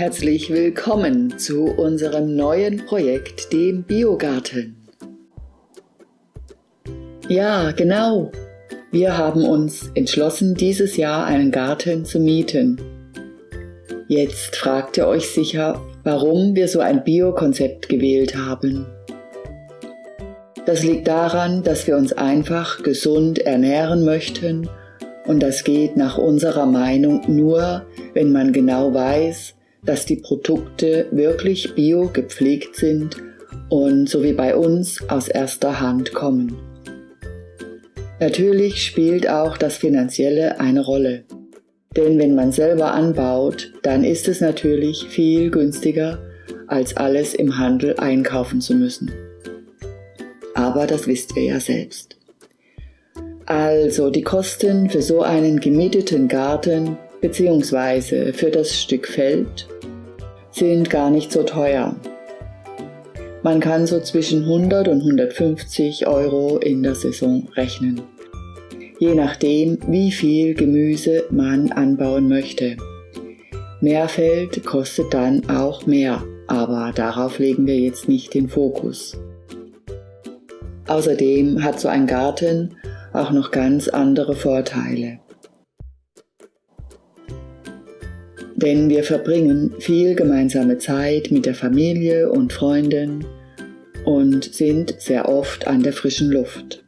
Herzlich willkommen zu unserem neuen Projekt, dem Biogarten. Ja, genau. Wir haben uns entschlossen, dieses Jahr einen Garten zu mieten. Jetzt fragt ihr euch sicher, warum wir so ein Bio-Konzept gewählt haben. Das liegt daran, dass wir uns einfach gesund ernähren möchten und das geht nach unserer Meinung nur, wenn man genau weiß, dass die Produkte wirklich bio gepflegt sind und so wie bei uns aus erster Hand kommen. Natürlich spielt auch das Finanzielle eine Rolle. Denn wenn man selber anbaut, dann ist es natürlich viel günstiger, als alles im Handel einkaufen zu müssen. Aber das wisst ihr ja selbst. Also die Kosten für so einen gemieteten Garten bzw. für das Stück Feld sind gar nicht so teuer. Man kann so zwischen 100 und 150 Euro in der Saison rechnen, je nachdem wie viel Gemüse man anbauen möchte. Mehr Feld kostet dann auch mehr, aber darauf legen wir jetzt nicht den Fokus. Außerdem hat so ein Garten auch noch ganz andere Vorteile. Denn wir verbringen viel gemeinsame Zeit mit der Familie und Freunden und sind sehr oft an der frischen Luft.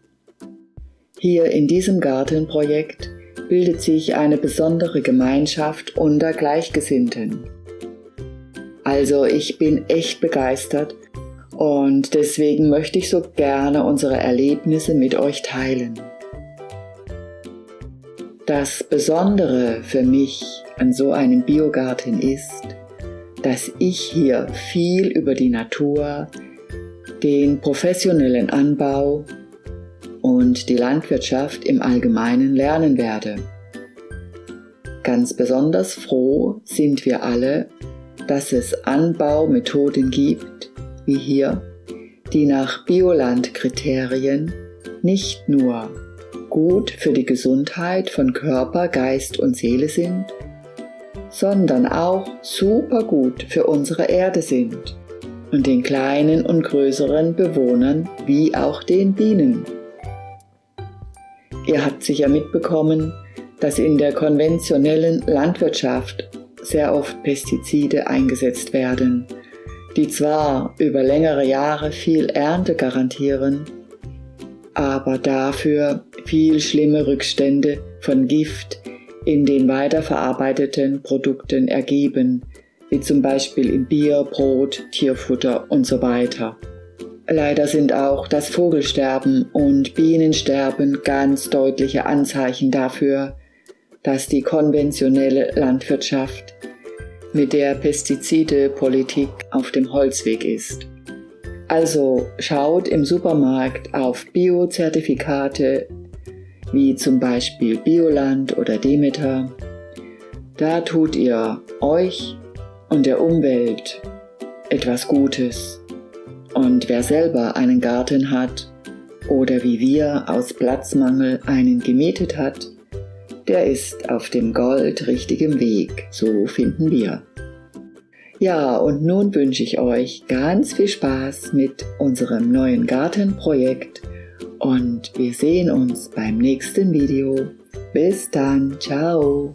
Hier in diesem Gartenprojekt bildet sich eine besondere Gemeinschaft unter Gleichgesinnten. Also ich bin echt begeistert und deswegen möchte ich so gerne unsere Erlebnisse mit euch teilen. Das Besondere für mich an so einem Biogarten ist, dass ich hier viel über die Natur, den professionellen Anbau und die Landwirtschaft im Allgemeinen lernen werde. Ganz besonders froh sind wir alle, dass es Anbaumethoden gibt, wie hier, die nach Biolandkriterien nicht nur gut für die Gesundheit von Körper, Geist und Seele sind, sondern auch super gut für unsere Erde sind und den kleinen und größeren Bewohnern wie auch den Bienen. Ihr habt sicher mitbekommen, dass in der konventionellen Landwirtschaft sehr oft Pestizide eingesetzt werden, die zwar über längere Jahre viel Ernte garantieren, aber dafür viel schlimme Rückstände von Gift in den weiterverarbeiteten Produkten ergeben, wie zum Beispiel im Bier, Brot, Tierfutter und so weiter. Leider sind auch das Vogelsterben und Bienensterben ganz deutliche Anzeichen dafür, dass die konventionelle Landwirtschaft mit der Pestizidepolitik auf dem Holzweg ist. Also schaut im Supermarkt auf Biozertifikate wie zum Beispiel Bioland oder Demeter. Da tut ihr euch und der Umwelt etwas Gutes. Und wer selber einen Garten hat oder wie wir aus Platzmangel einen gemietet hat, der ist auf dem goldrichtigen Weg, so finden wir. Ja, und nun wünsche ich euch ganz viel Spaß mit unserem neuen Gartenprojekt und wir sehen uns beim nächsten Video. Bis dann, ciao!